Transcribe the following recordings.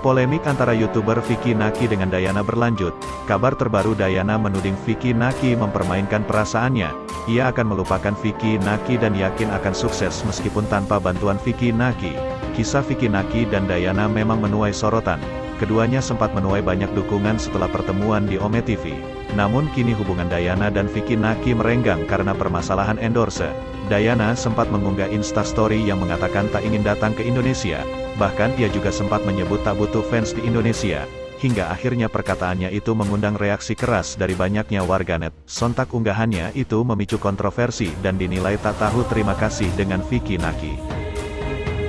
Polemik antara YouTuber Vicky Naki dengan Dayana berlanjut. Kabar terbaru Dayana menuding Vicky Naki mempermainkan perasaannya. Ia akan melupakan Vicky Naki dan yakin akan sukses meskipun tanpa bantuan Vicky Naki. Kisah Vicky Naki dan Dayana memang menuai sorotan. Keduanya sempat menuai banyak dukungan setelah pertemuan di Ome TV. Namun kini hubungan Dayana dan Vicky Naki merenggang karena permasalahan endorse. Dayana sempat mengunggah instastory yang mengatakan tak ingin datang ke Indonesia. Bahkan ia juga sempat menyebut tak butuh fans di Indonesia. Hingga akhirnya perkataannya itu mengundang reaksi keras dari banyaknya warganet. Sontak unggahannya itu memicu kontroversi dan dinilai tak tahu terima kasih dengan Vicky Naki.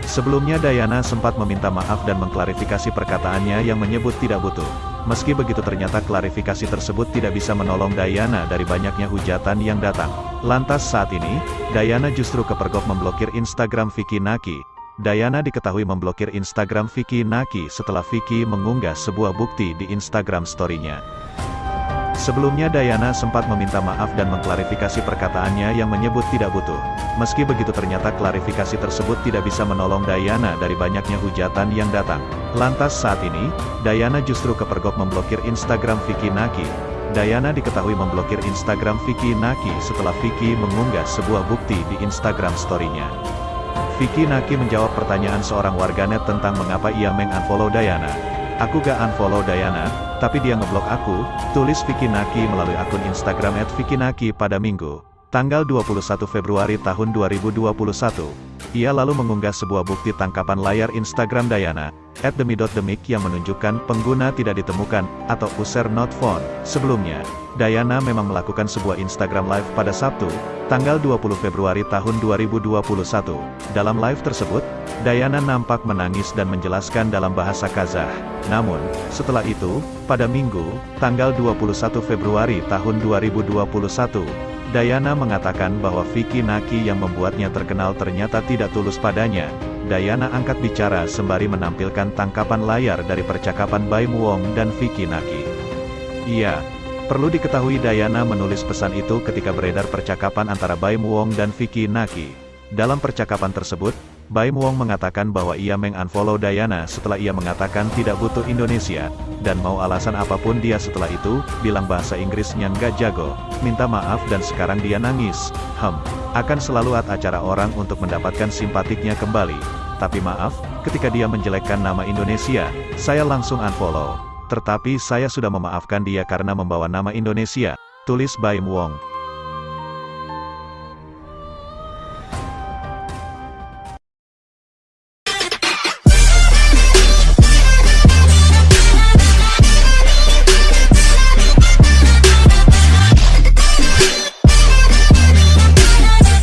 Sebelumnya Dayana sempat meminta maaf dan mengklarifikasi perkataannya yang menyebut tidak butuh. Meski begitu ternyata klarifikasi tersebut tidak bisa menolong Dayana dari banyaknya hujatan yang datang. Lantas saat ini, Dayana justru kepergok memblokir Instagram Vicky Naki, Dayana diketahui memblokir Instagram Vicky Naki setelah Vicky mengunggah sebuah bukti di Instagram story-nya. Sebelumnya Dayana sempat meminta maaf dan mengklarifikasi perkataannya yang menyebut tidak butuh. Meski begitu ternyata klarifikasi tersebut tidak bisa menolong Dayana dari banyaknya hujatan yang datang. Lantas saat ini, Dayana justru kepergok memblokir Instagram Vicky Naki. Dayana diketahui memblokir Instagram Vicky Naki setelah Vicky mengunggah sebuah bukti di Instagram story-nya. Vicky Naki menjawab pertanyaan seorang warganet tentang mengapa ia meng-unfollow Dayana. Aku gak unfollow Dayana, tapi dia ngeblok aku, tulis Vicky Naki melalui akun Instagram @vicky_naki pada Minggu, tanggal 21 Februari tahun 2021. Ia lalu mengunggah sebuah bukti tangkapan layar Instagram Dayana, at demi.demik yang menunjukkan pengguna tidak ditemukan, atau user not found. Sebelumnya, Dayana memang melakukan sebuah Instagram Live pada Sabtu, tanggal 20 Februari tahun 2021. Dalam live tersebut, Dayana nampak menangis dan menjelaskan dalam bahasa Kazah. Namun, setelah itu, pada Minggu, tanggal 21 Februari tahun 2021, Dayana mengatakan bahwa Vicky Naki yang membuatnya terkenal ternyata tidak tulus padanya. Dayana angkat bicara sembari menampilkan tangkapan layar dari percakapan Baim Wong dan Vicky Naki. Iya, Perlu diketahui Dayana menulis pesan itu ketika beredar percakapan antara Baim Wong dan Vicky Naki. Dalam percakapan tersebut, Baim Wong mengatakan bahwa ia meng-unfollow Dayana setelah ia mengatakan tidak butuh Indonesia, dan mau alasan apa pun dia setelah itu, bilang bahasa Inggrisnya nggak jago, minta maaf dan sekarang dia nangis. Hem, akan selalu at acara orang untuk mendapatkan simpatiknya kembali. Tapi maaf, ketika dia menjelekkan nama Indonesia, saya langsung unfollow. Tetapi saya sudah memaafkan dia karena membawa nama Indonesia, tulis Baim Wong.